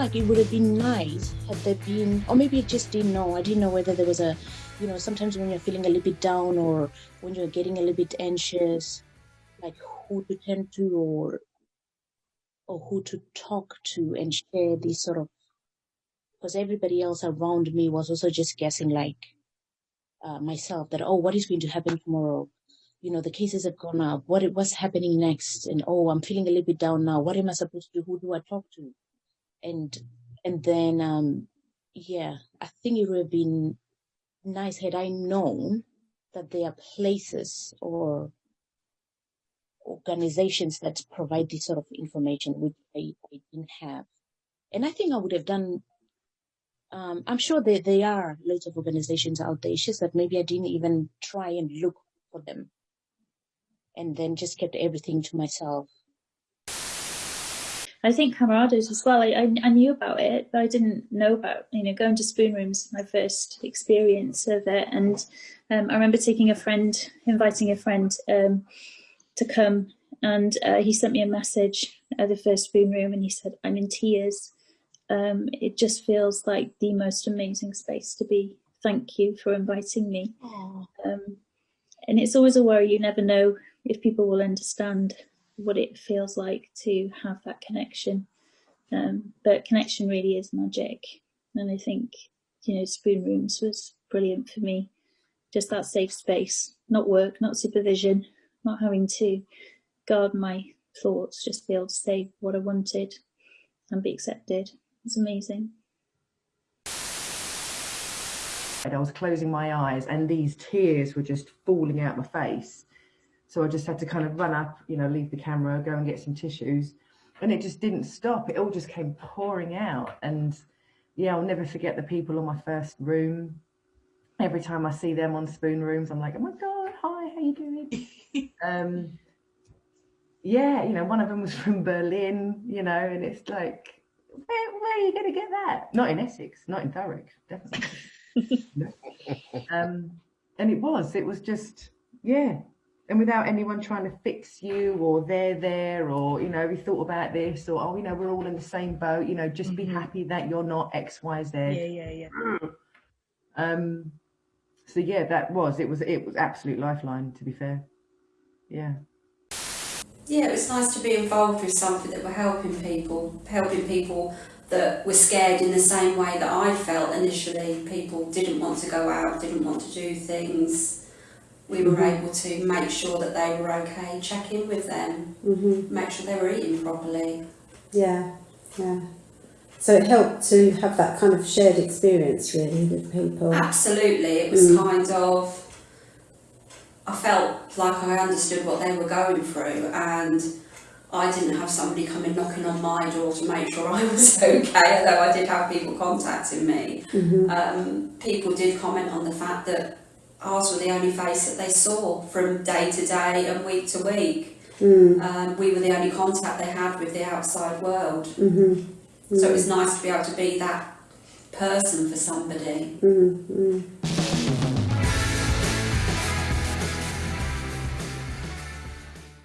like it would have been nice had there been, or maybe I just didn't know. I didn't know whether there was a, you know, sometimes when you're feeling a little bit down or when you're getting a little bit anxious, like who to turn to or or who to talk to and share these sort of because everybody else around me was also just guessing like uh, myself that oh what is going to happen tomorrow? You know the cases have gone up. What it what's happening next? And oh i'm feeling a little bit down now. What am i supposed to do? Who do i talk to and and then um yeah i think it would have been nice had i known that there are places or organizations that provide this sort of information, which I, I didn't have. And I think I would have done, um, I'm sure there, there are loads of organizations out there. It's just that maybe I didn't even try and look for them and then just kept everything to myself. I think Camerados as well. I, I, I, knew about it, but I didn't know about you know going to spoon rooms. My first experience of it, and um, I remember taking a friend, inviting a friend um, to come and uh, he sent me a message at the first spoon room and he said, I'm in tears. Um, it just feels like the most amazing space to be. Thank you for inviting me. Um, and it's always a worry. You never know if people will understand what it feels like to have that connection. Um, but connection really is magic. And I think, you know, spoon rooms was brilliant for me. Just that safe space, not work, not supervision, not having to guard my thoughts, just be able to say what I wanted and be accepted. It's amazing. I was closing my eyes and these tears were just falling out my face. So I just had to kind of run up, you know, leave the camera, go and get some tissues. And it just didn't stop. It all just came pouring out. And yeah, I'll never forget the people on my first room. Every time I see them on spoon rooms, I'm like, oh my God, hi, how you doing? um, yeah, you know, one of them was from Berlin, you know, and it's like, where, where are you going to get that? Not in Essex, not in Thurrock, definitely. um, and it was, it was just, yeah. And without anyone trying to fix you or they're there or, you know, we thought about this or, oh, you know, we're all in the same boat, you know, just mm-hmm. be happy that you're not X, Y, Z. Yeah, yeah, yeah. Um, so yeah, that was, it was, it was absolute lifeline, to be fair yeah. Yeah, it was nice to be involved with something that were helping people, helping people that were scared in the same way that I felt initially. People didn't want to go out, didn't want to do things. We were mm-hmm. able to make sure that they were okay, check in with them, mm-hmm. make sure they were eating properly. Yeah, yeah. So it helped to have that kind of shared experience really with people. Absolutely, it was mm. kind of I felt like I understood what they were going through and I didn't have somebody coming knocking on my door to make sure I was okay, although I did have people contacting me. Mm-hmm. Um, people did comment on the fact that ours were the only face that they saw from day to day and week to week. Mm. Um, we were the only contact they had with the outside world. Mm-hmm. Mm-hmm. So it was nice to be able to be that person for somebody. Mm-hmm.